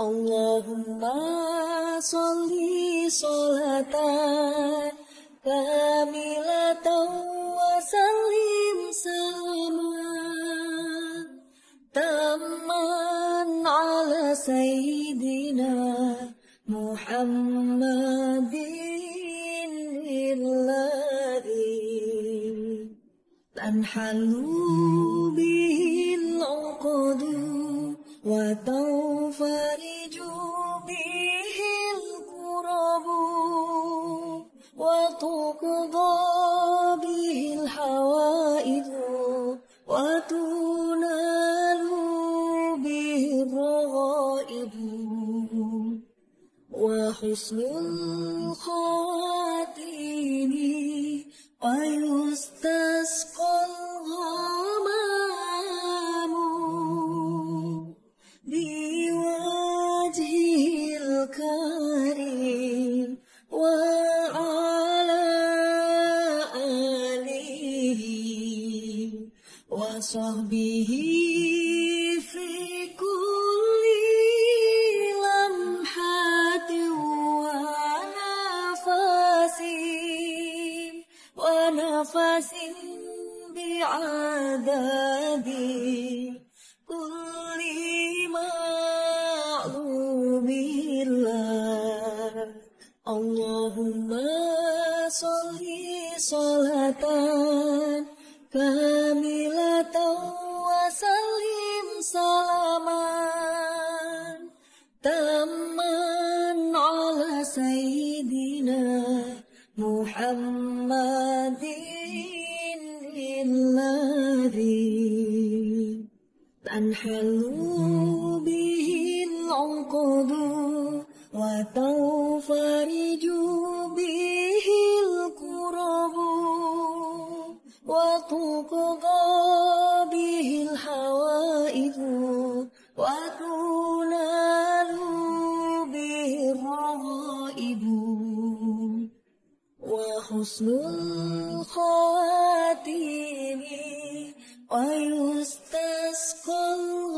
اللهم صل صلاة كاملة وسلم سلاما تاما على سيدنا محمد الذي تنحل به العقد وتنفرج وتقضى به الحوائج وتنال به الرغائب وحسن الخواتيم تنحل به العقد وتنفرج به الكرب وتقضى به الحوائج وتنال به الرغائب وحسن الخواتيم ويستسقى الغمام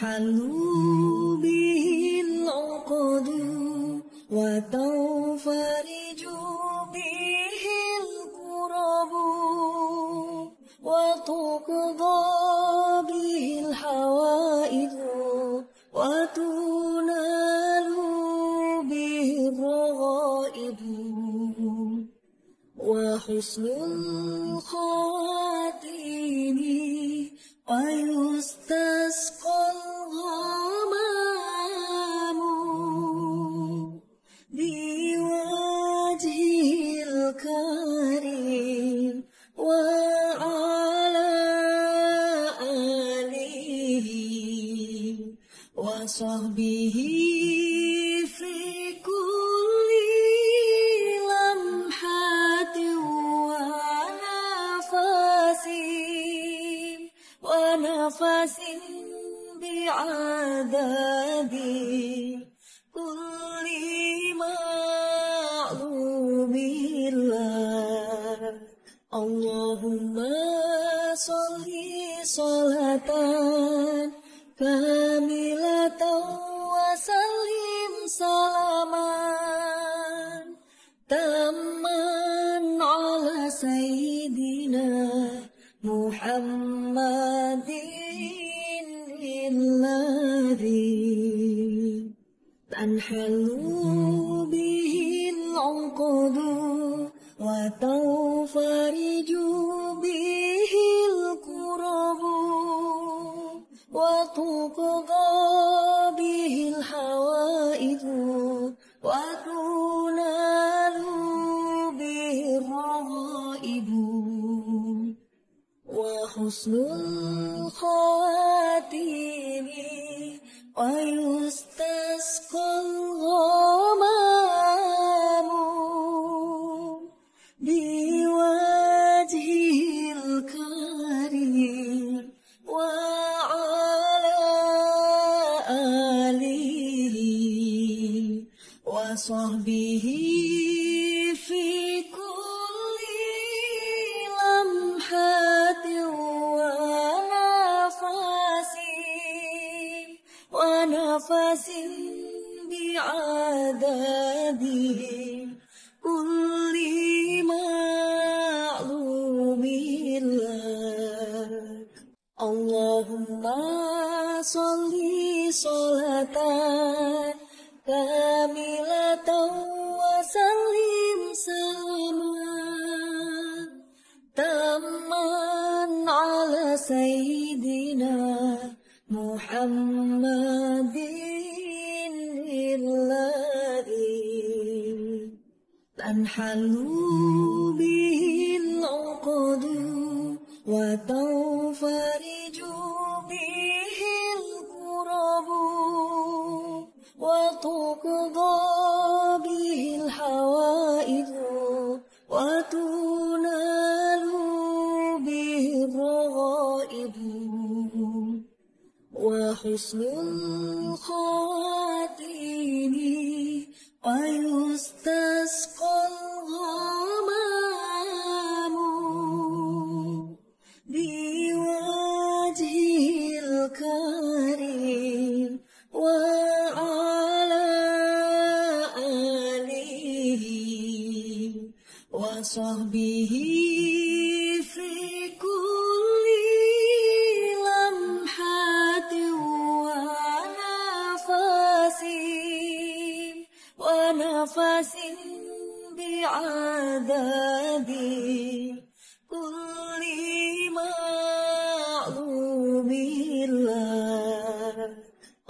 تنحل به العقد وتنفرج به الكرب وتقضى به الحوائج وتنال به الرغائب وحسن الخواتيم وصحبه في كل لمحة ونفس ونفس بعدده كل معلوم لك. اللهم صل صلاة كاملة سيدنا محمد الذي تنحل به العقد وتنفرج به الكرب وتقضى به الحوائج وتنال وحسن الخواتيم ويستسقى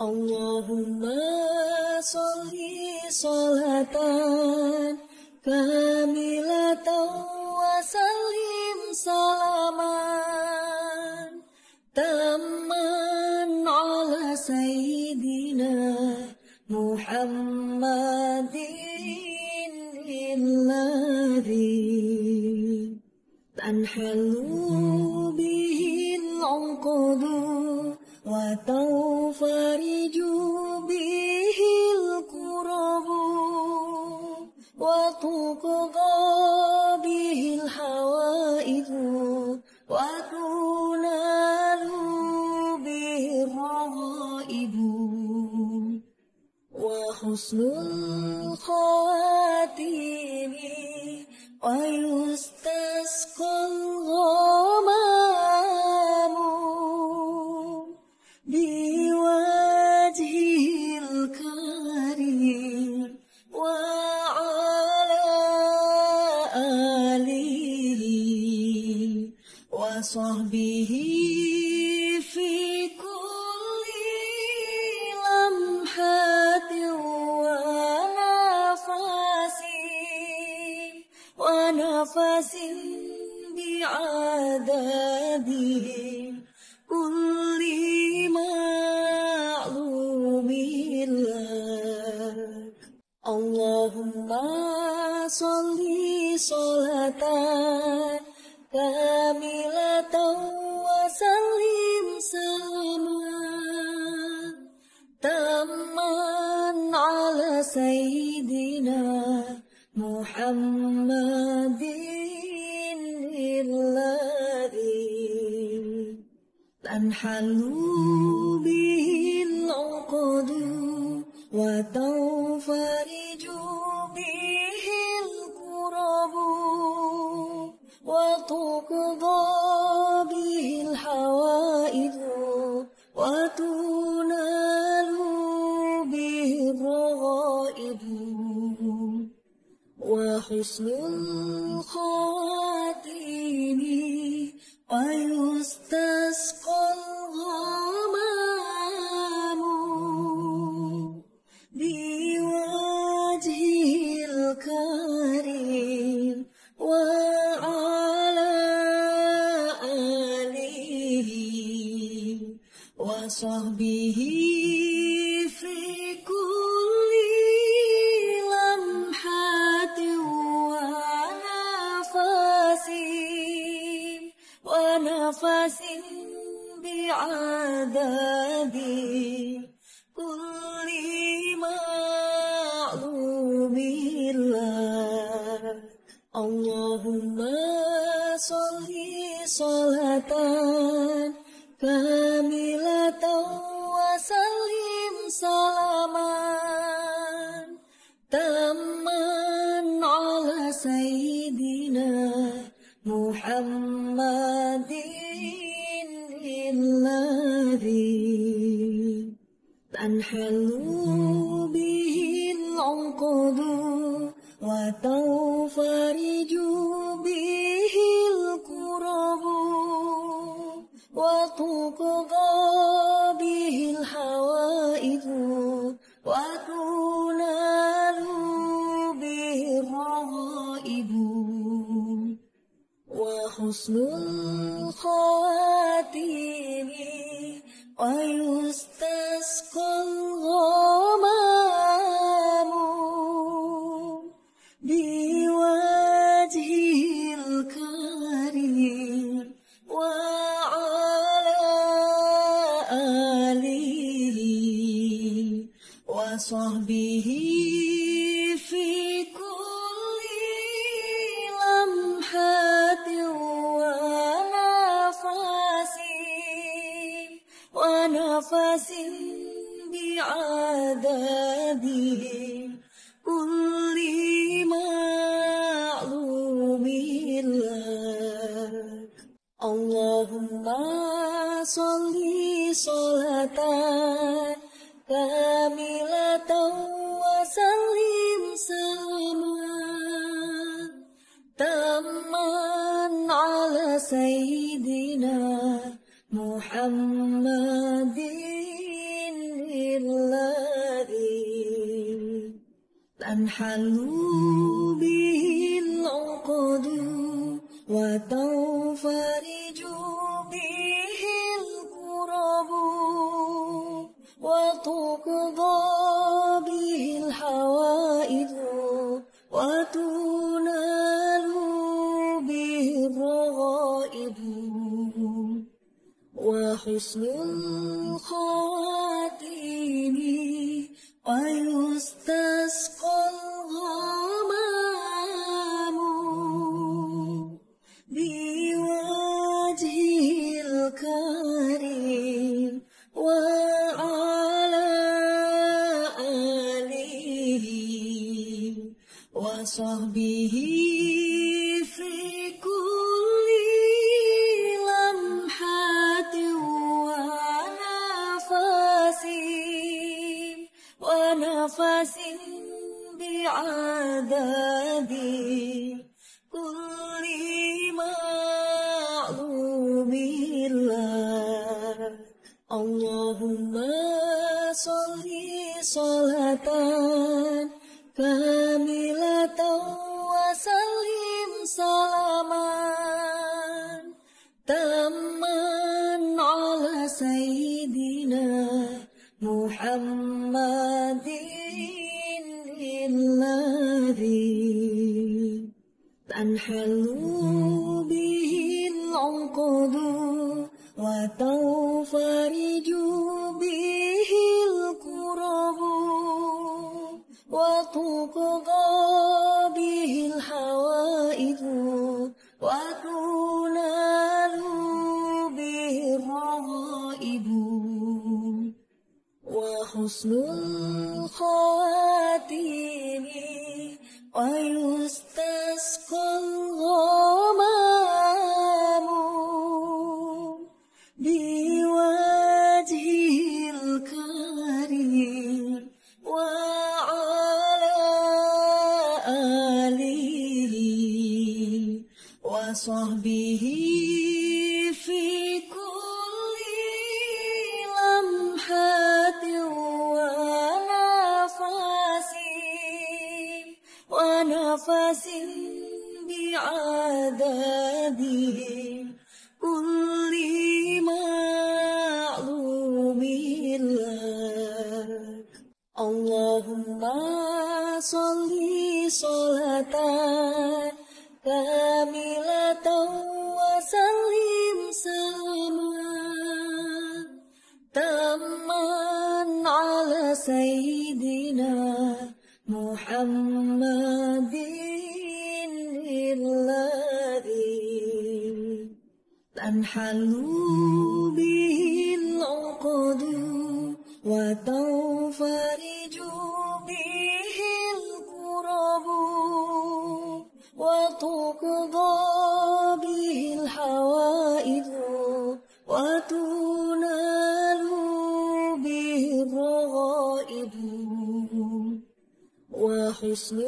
اللهم صل صلاة كاملة وسلم سلاما تاما على سيدنا محمد الذي تنحل به العقد وتنفرج به الكرب وتقضى به الحوائج وتنال به الرغائب وحسن الخواتيم ويستسقى الغمام صلاة كاملة وسلم سلاما تاما على سيدنا محمد الذي تنحل به العقد وتنفرج تقضى به الحوائج وتنال به الرغائب وحسن الخاتم وحسن الخواتيم ويستسقى وصحبه في محمد الذي تنحل اللهم صل صلاة كاملة وسلم سلاما تاما على سيدنا محمد الذي تنحل به العقد وتنفرج وتقضى به الحوائج وتنال به الرغائب وحسن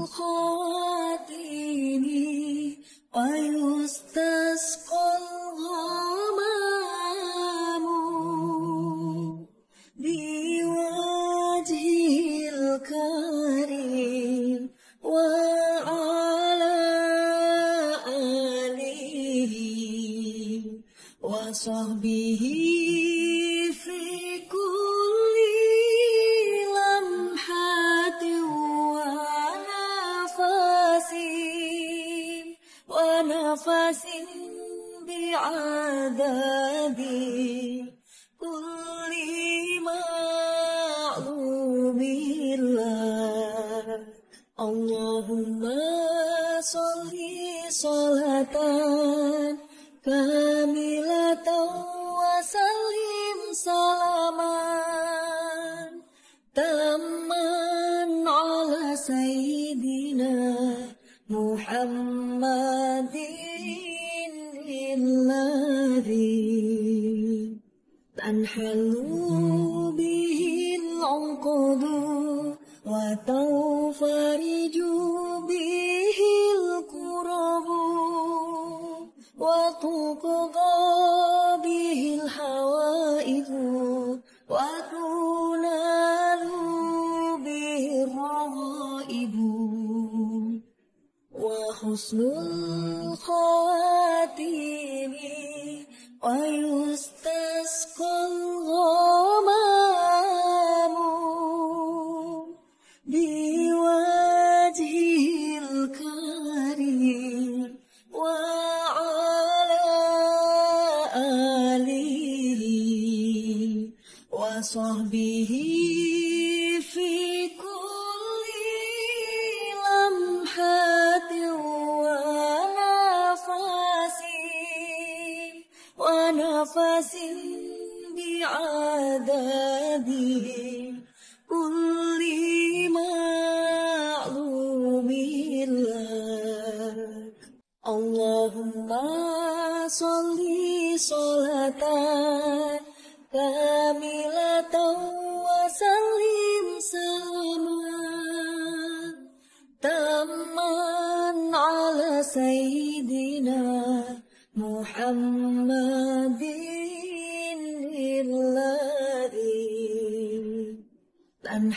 الخواتيم تنحل به العقد وتنفرج به الكرب وتقضى به الحوائج وتنال به الرغائب وحسن الخواتيم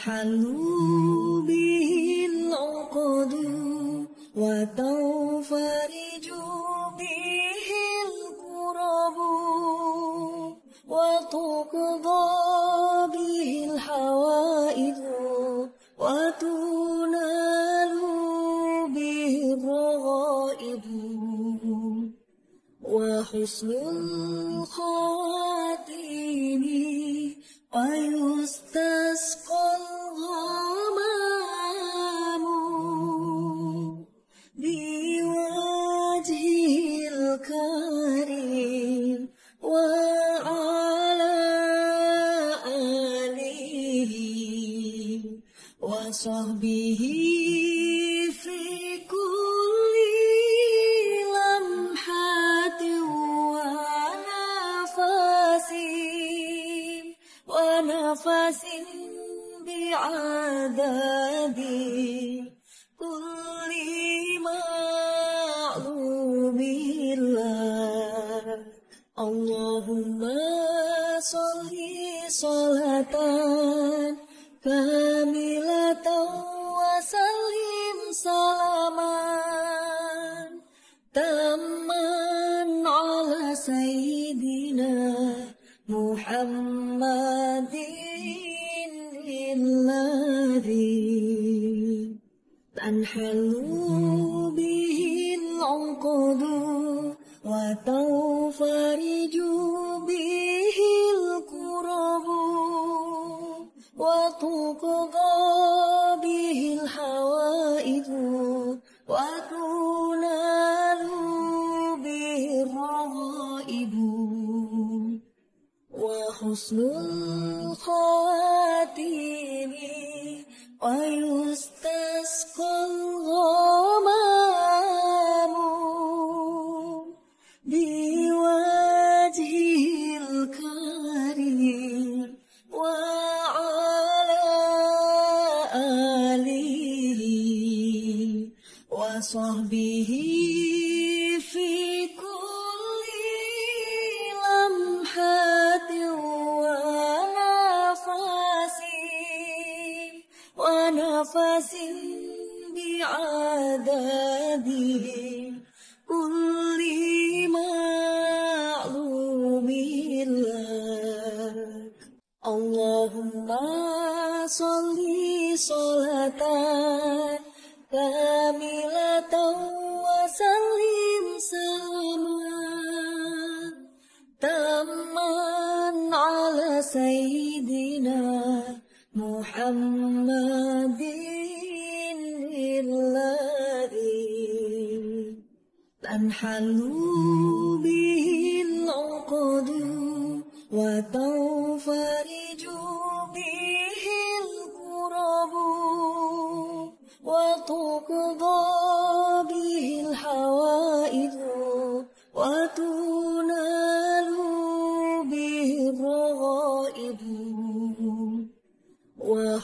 تنحل به العقد وتنفرج به الكرب وتقضى به الحوائج وتنال به الرغائب وحسن الخواتيم ويستسقى وصحبه في كل لمحة ونفس ونفس بعدده كل معلوم لك. اللهم صل صلاة محمد الذي تنحل به العقد وتنفرج به الكرب وتقضى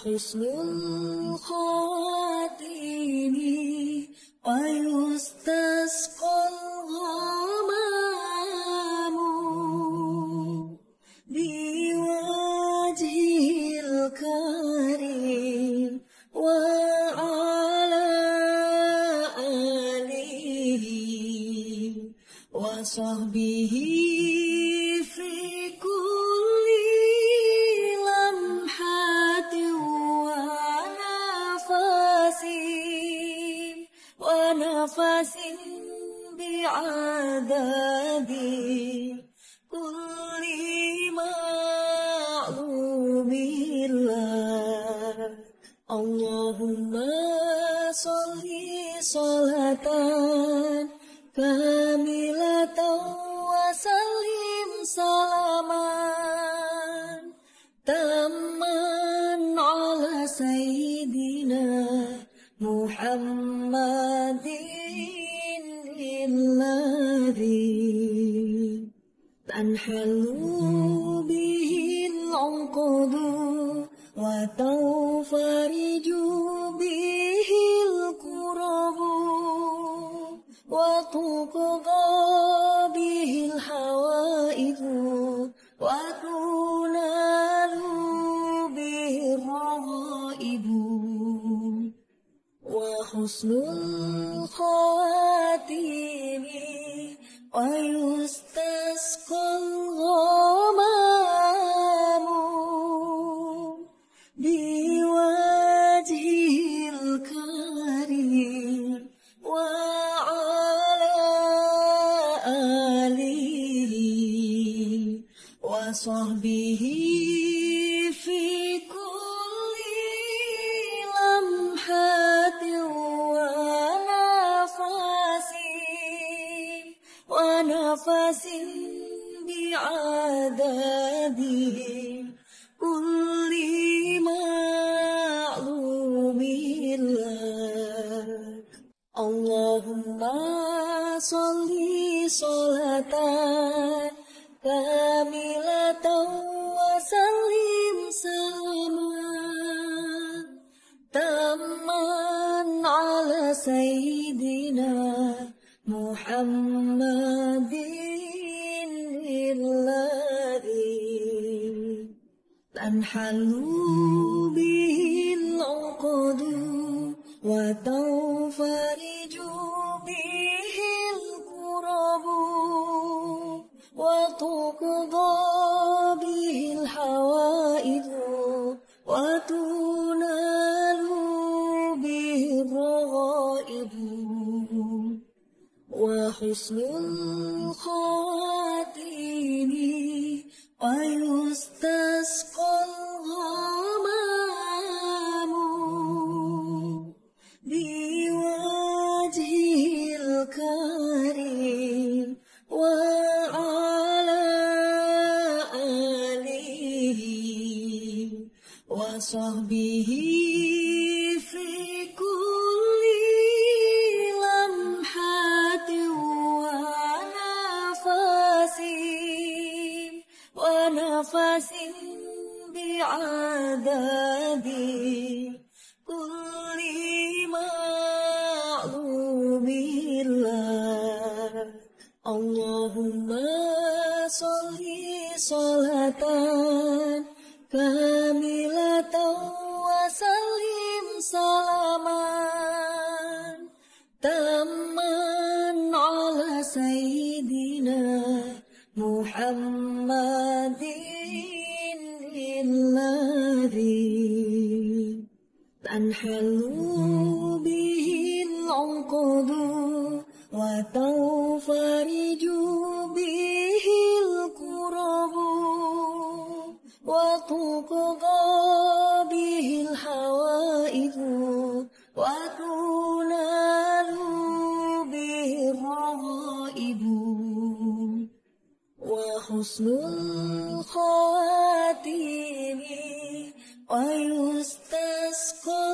وحسن الخاتم ويستسقى اللهم صل صلاة كاملة وسلم سلاما تاما على سيدنا محمد الذي تنحل به العقد وتنفرج به الكرب وتقضى به الحوائج وتنال به الرغائب وحسن الخواتيم ويستسقى الغمام بعدده كل معلوم لك اللهم صل صلاة كاملة وسلم سلاما تاما على سيدنا محمد أنحلوا به العقد وتنفرج به الكرب وتقضى به الحوائج وتنال به الرغائب وحسن الخاتم وحسن الخاتم ويستسقى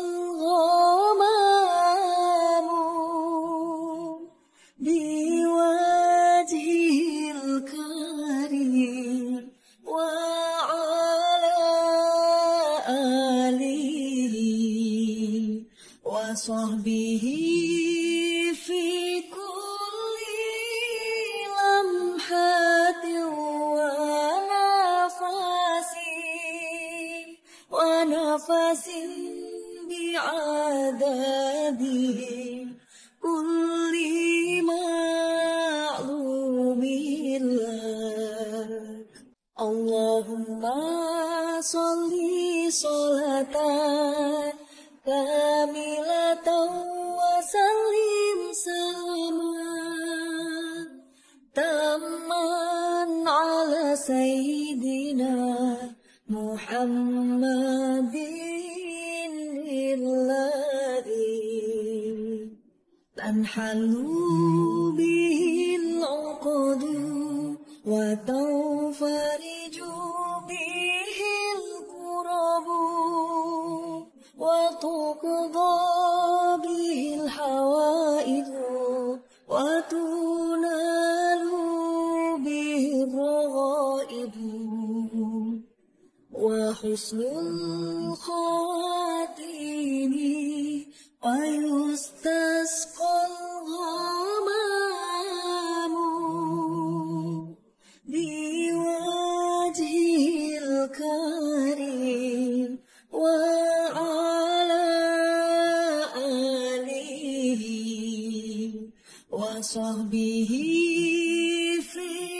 وصحبه في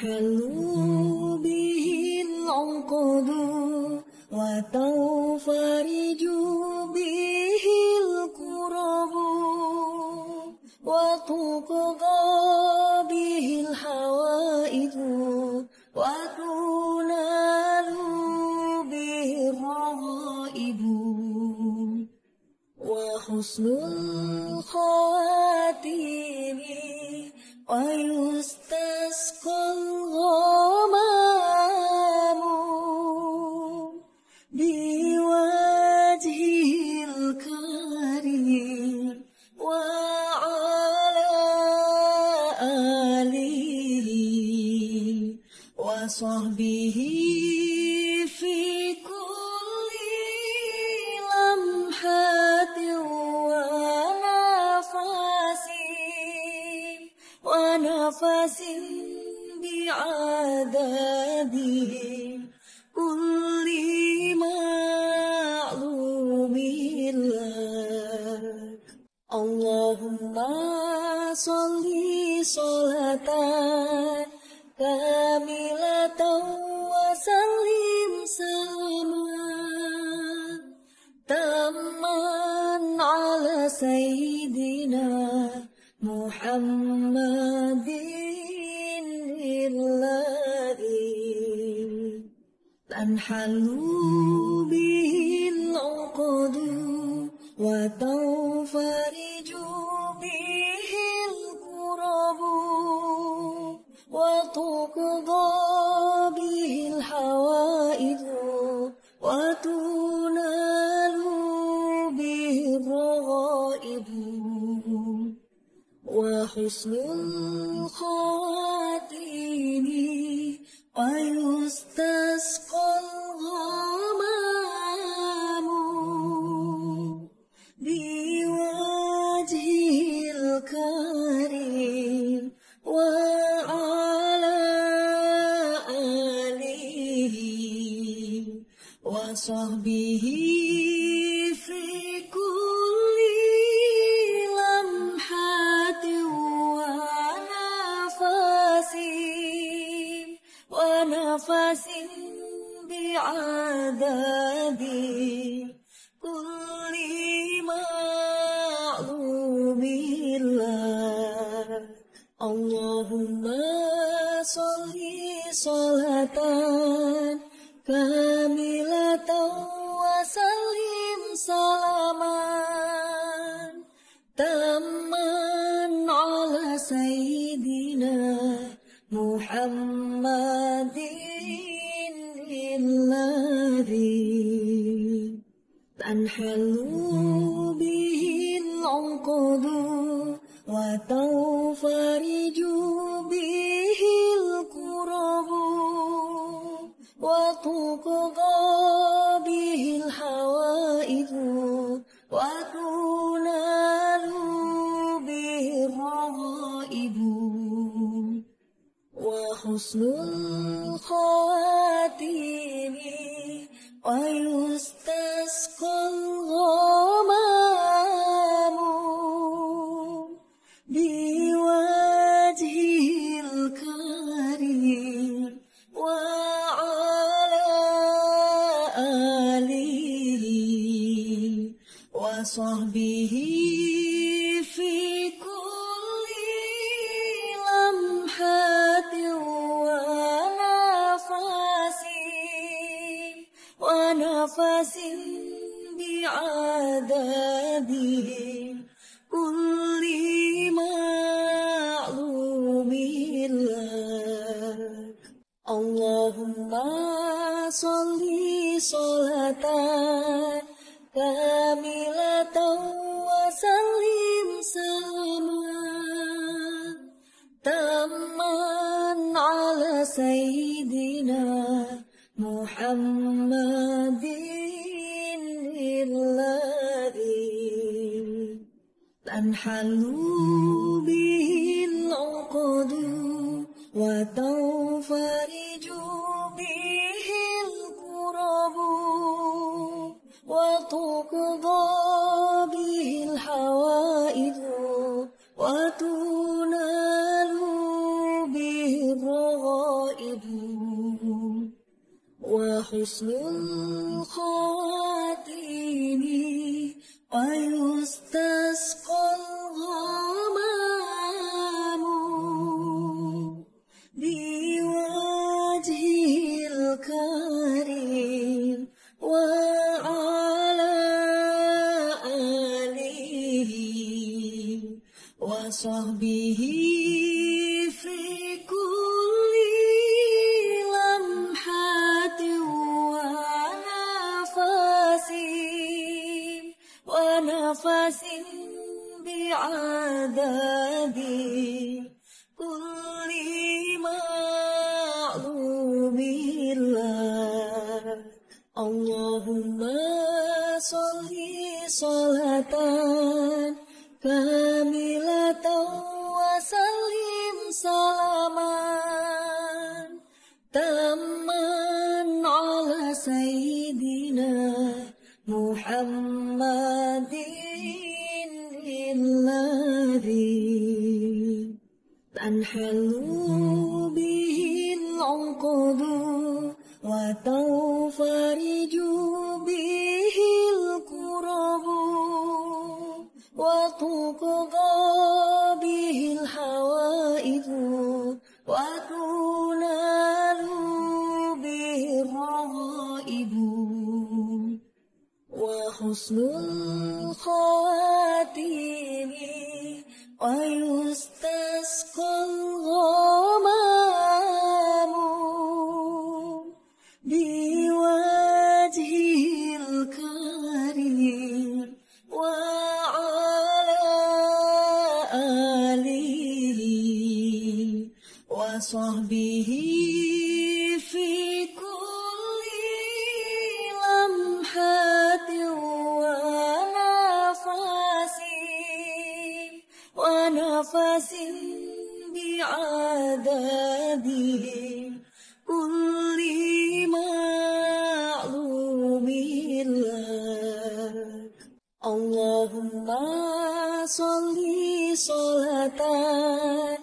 hello. اللهم صل صلاة كاملة وسلم سلاما تاما على سيدنا محمد الذي تنحل به العقد وتنفرج به الكرب وتقضى به الحوائج وتنال به الرغائب وحسن الخاتم تنحل به العقد وتنفرج به الكرب وتقضى به الحوائج وتنال به الرغائب وحسن الخاتم ويستسقى محمد الذي تنحل وحسن الخاتم ويستسقى وصحبه في كل لمحة ونفس ونفس بعدده كل معلوم لك. اللهم صل صلاة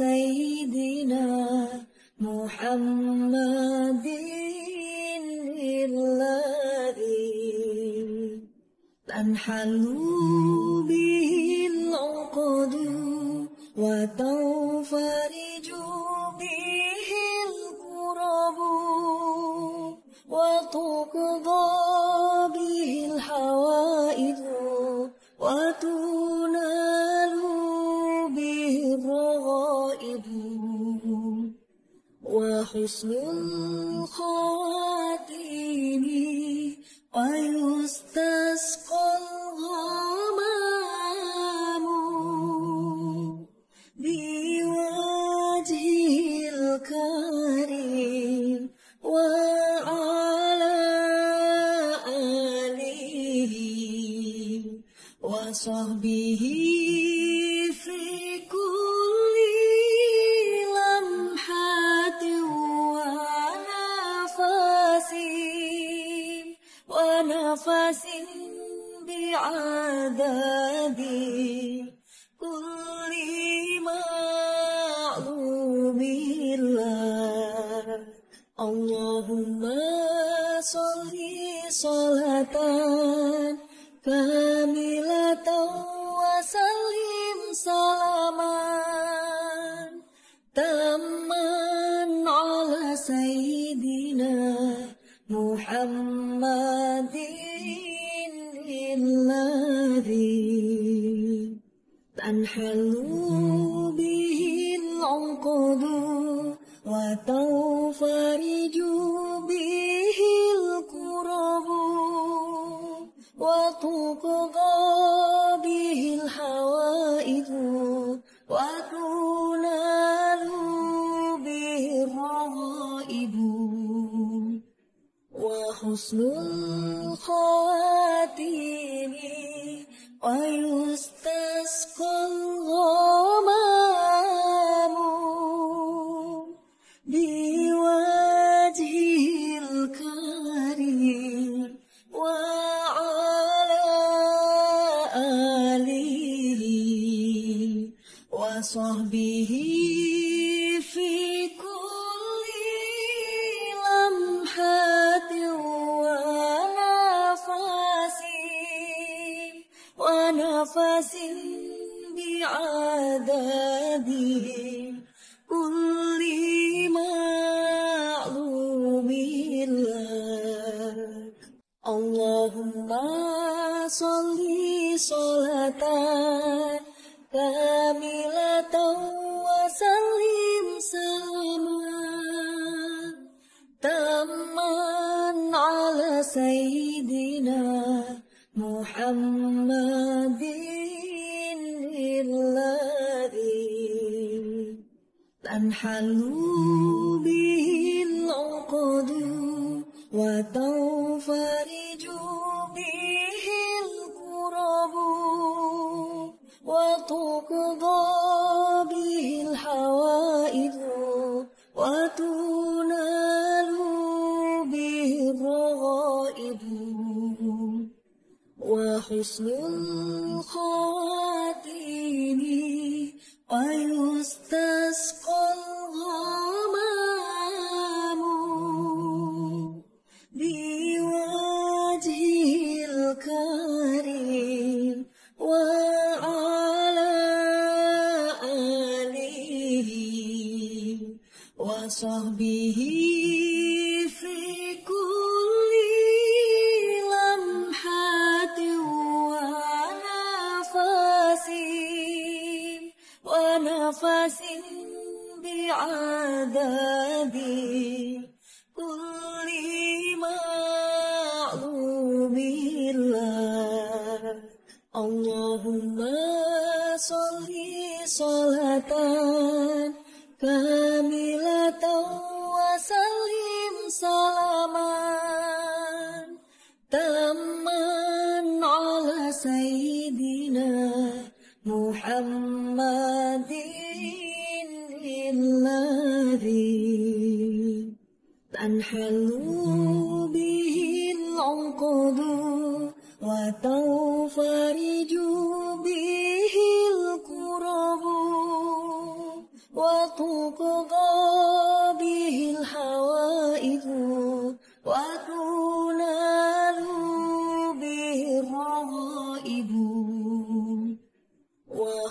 سيدنا محمد الذي تنحل به العقد وتنفرج به الكرب وتقضى وحسن الخاتم ويستسقى اللهم صل صلاة كاملة وسلم سلاما تاما على سيدنا محمد الذي تنحل به العقد وتنفرج به الكرب وتقضى به الحوائج وتنال به الرغائب وحسن الخواتيم ويستسقى الغمام محمد الذي تنحل به العقد وتنفرج به القرب وتقضى Vishnu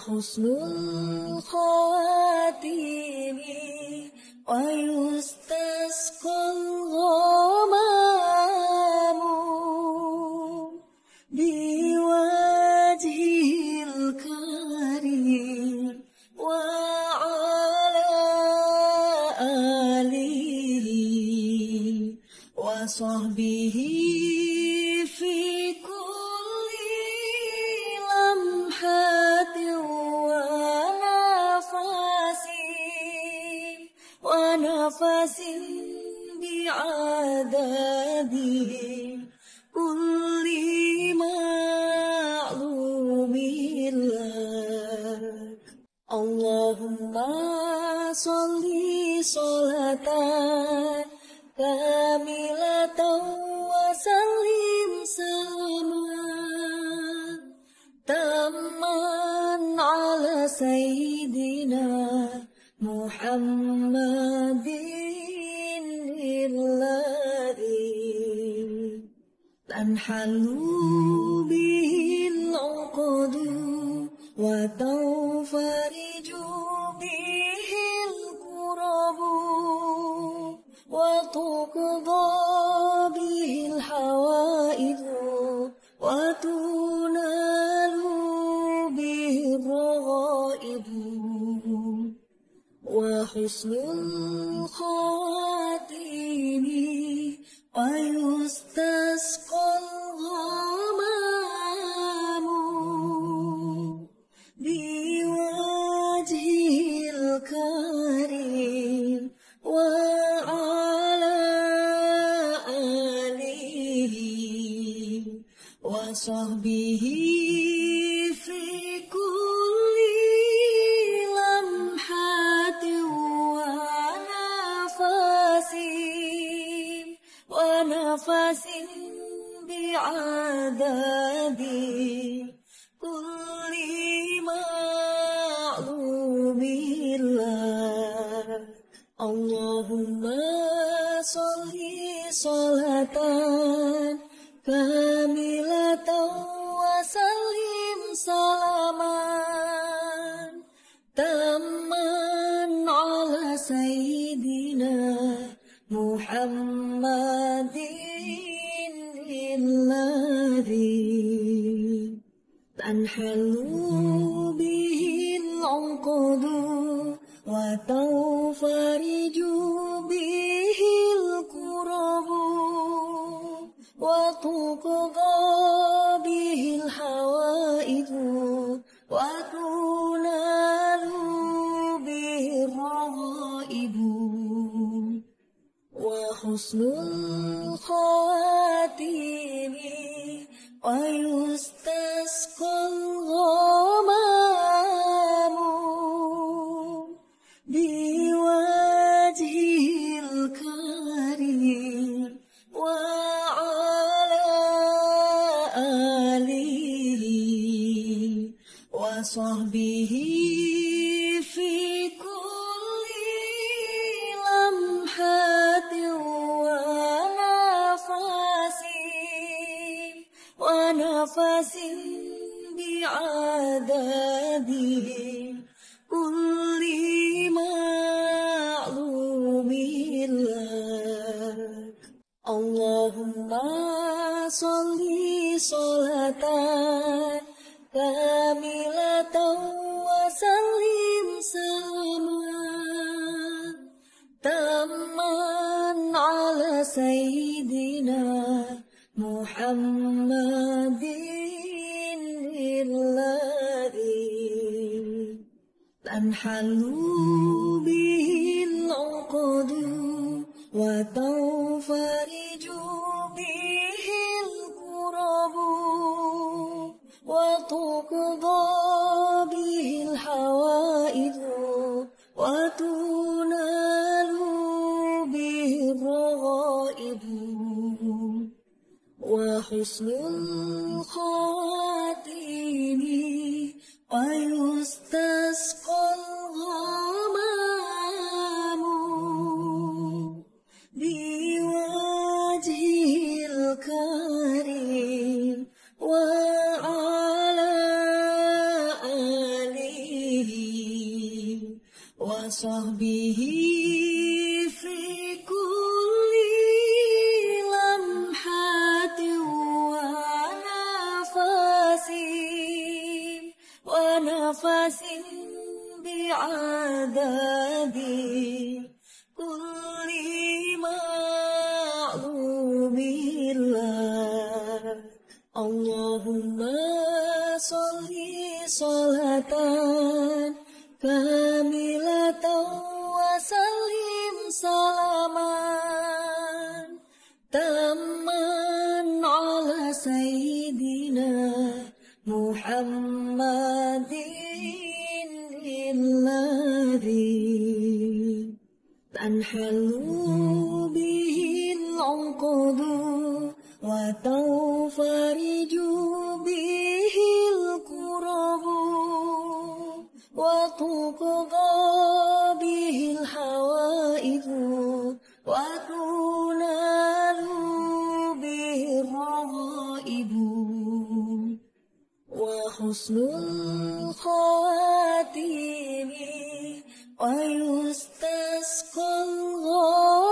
حسن الخاتم ويوم وصحبه في كل لمحة ونفس ونفس بعدد محمد الذي تنحل به العقد وتفرج به الكرب وتقضى وحسن الخواتيم ويستسقى الغمام بعدده كل معلوم لك. اللهم صل صلاة كاملة وسلم سلاما تاما على سيدنا محمد تنحل به العقد وتنفرج به الكرب وتقضى به الحوائج وتنال به الرغائب وحسن الخاتم ويستسقى الغمام بوجهه الكريم وعلى آله وصحبه تنحل به العقد وتنفرج به الكرب وتقضى به الحوائج وتنال به الرغائب وحسن الخواتيم ويستسقى الغمام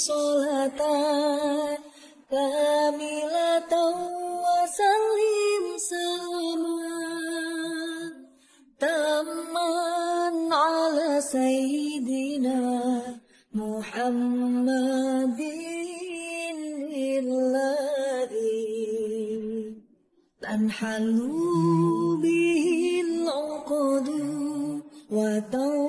صلاة كاملة وسلم سلاما تاما على سيدنا محمد الذي تنحل به العقد وتنفرج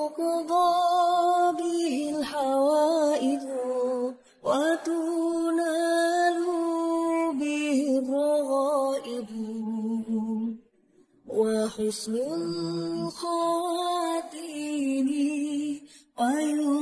وتقضى به الحوائج وتنال به الرغائب وحسن الخاتم ويستسقى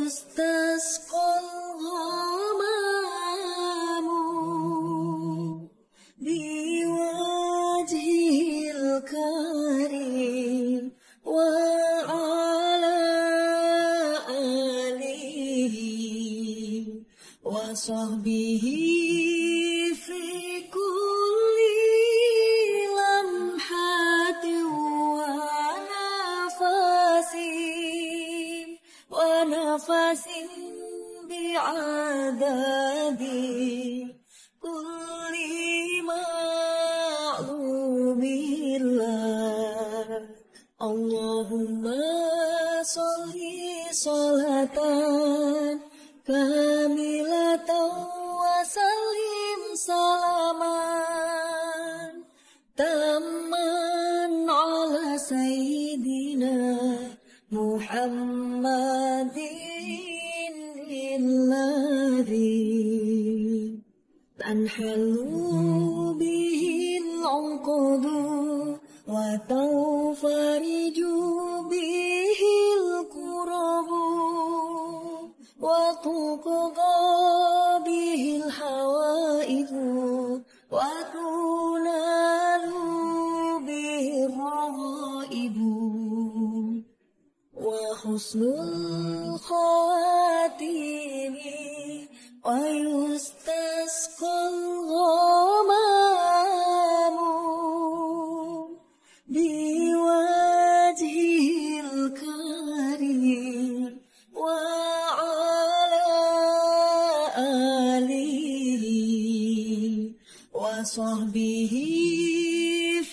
وصحبه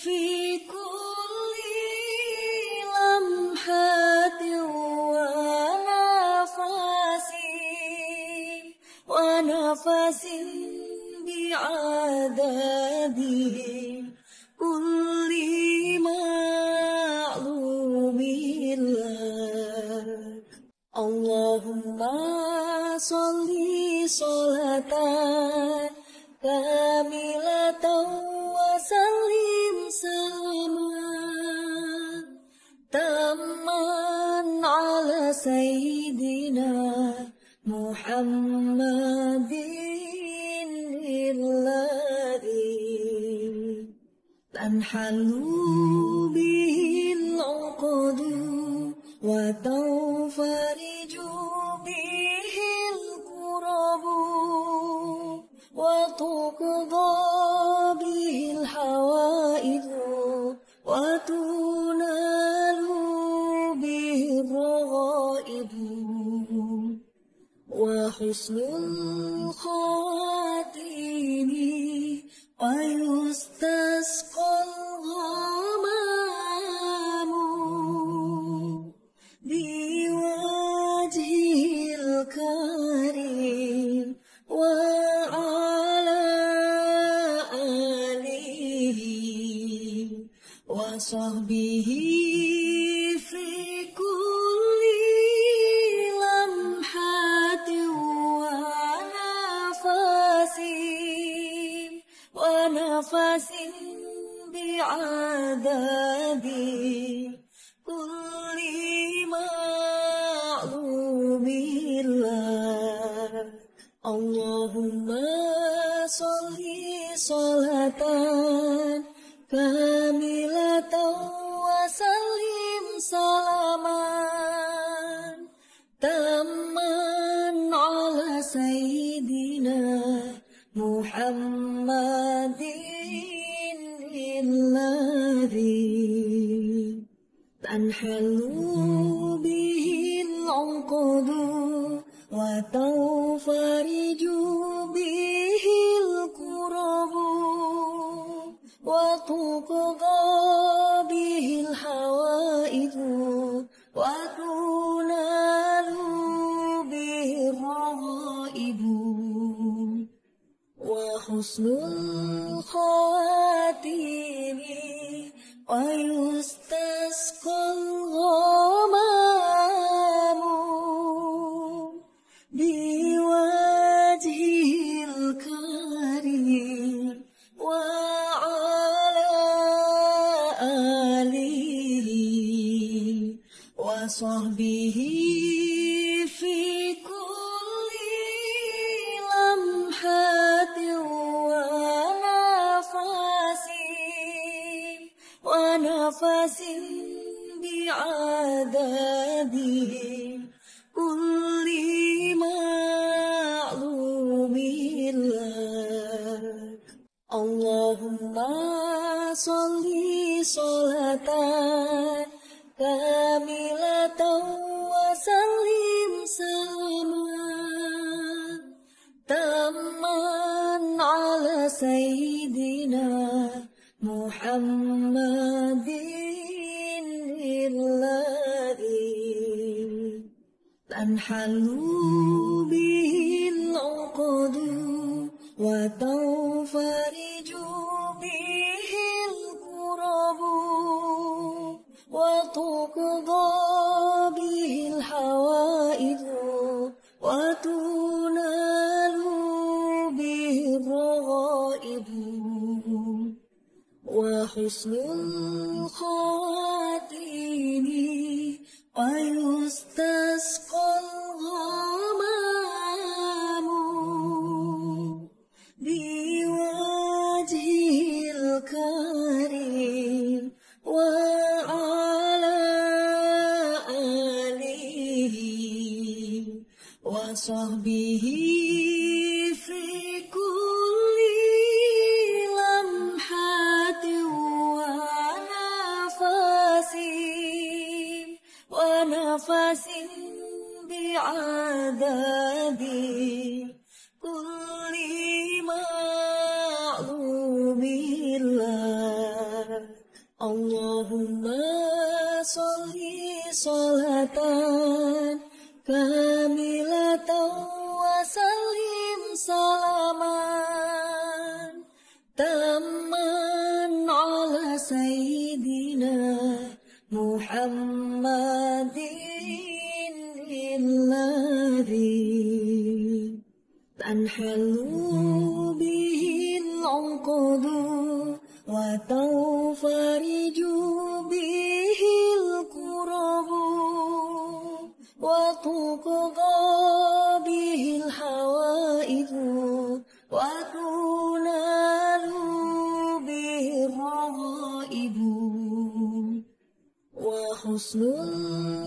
في كل لمحات ونفس ونفس بعدده كل معلوم لك. اللهم صل صلاة تامة سيدنا محمد الذي تنحل به العقد وتنفرج به الكرب وتقضى حسن الخاتم قد اللهم صل صلاة كاملة وسلم سلاما تاما على سيدنا محمد الذي تنحلون حسن الخاتم ويستسقى الغالب محمد الذي تنحل به العقد وتنفرج به الكرب وتقضى به الحوادث his new home. وحسن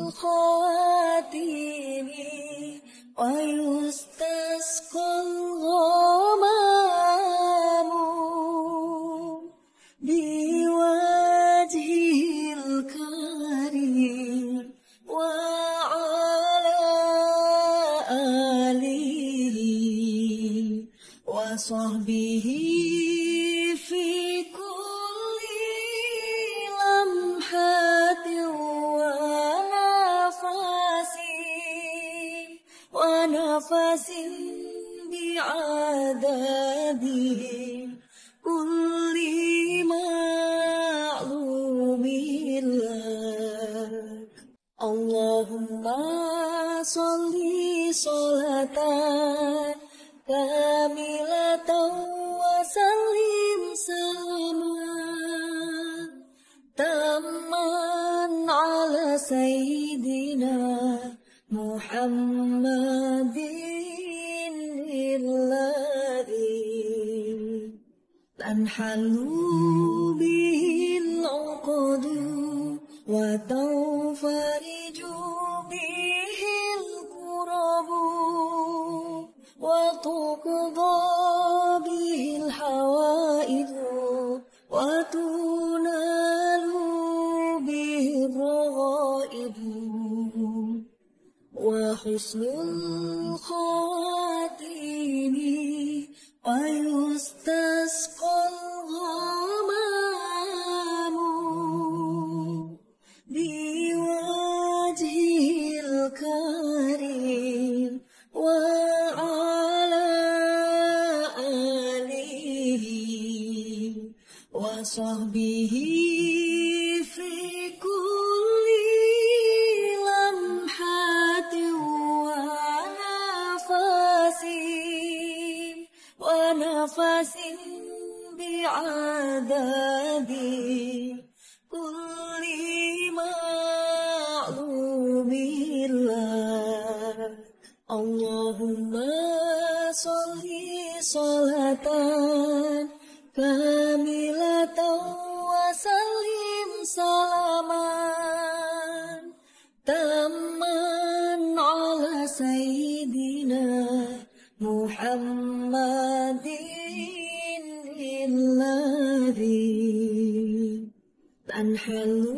الخاتم ويسر وصحبه في كل لمحة ونفس ونفس بعدد تنحل